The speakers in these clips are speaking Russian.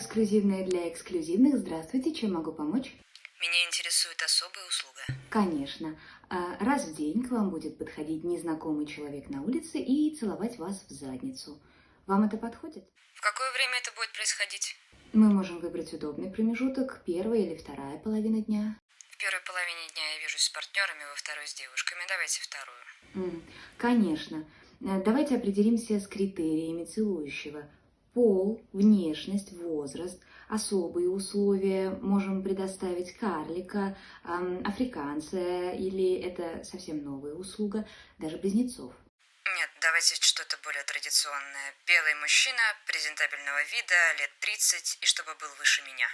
эксклюзивное для эксклюзивных. Здравствуйте, чем могу помочь? Меня интересует особая услуга. Конечно. А, Раз в день к вам будет подходить незнакомый человек на улице и целовать вас в задницу. Вам это подходит? В какое время это будет происходить? Мы можем выбрать удобный промежуток, первая или вторая половина дня. В первой половине дня я вижусь с партнерами, во второй с девушками. Давайте вторую. Конечно. Э, Давайте определимся с критериями целующего. Пол, внешность, возраст, особые условия. Можем предоставить карлика, африканца или это совсем новая услуга, даже близнецов. Нет, давайте что-то более традиционное. Белый мужчина, презентабельного вида, лет 30, и чтобы был выше меня.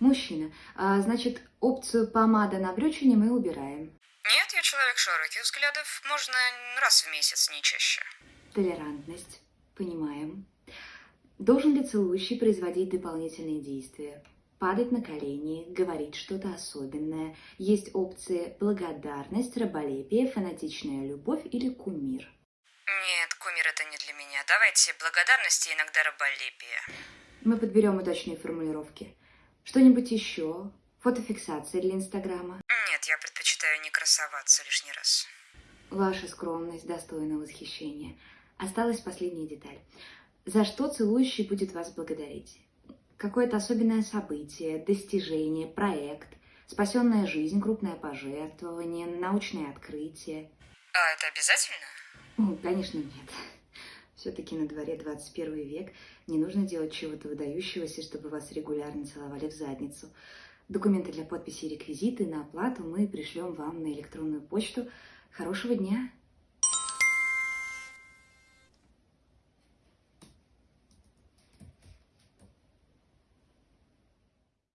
Мужчина. А, значит, опцию помада на брючине мы убираем. Нет, я человек широких взглядов. Можно раз в месяц, не чаще. Толерантность. Должен ли целующий производить дополнительные действия? Падать на колени, говорить что-то особенное. Есть опции благодарность, раболепие, фанатичная любовь или кумир. Нет, кумир это не для меня. Давайте благодарности и иногда раболепие. Мы подберем удачные формулировки. Что-нибудь еще? Фотофиксация для Инстаграма. Нет, я предпочитаю не красоваться лишний раз. Ваша скромность достойна восхищения. Осталась последняя деталь. За что целующий будет вас благодарить? Какое-то особенное событие, достижение, проект, спасенная жизнь, крупное пожертвование, научное открытие. А это обязательно? Ну, конечно, нет. Все-таки на дворе 21 век не нужно делать чего-то выдающегося, чтобы вас регулярно целовали в задницу. Документы для подписи и реквизиты на оплату мы пришлем вам на электронную почту. Хорошего дня!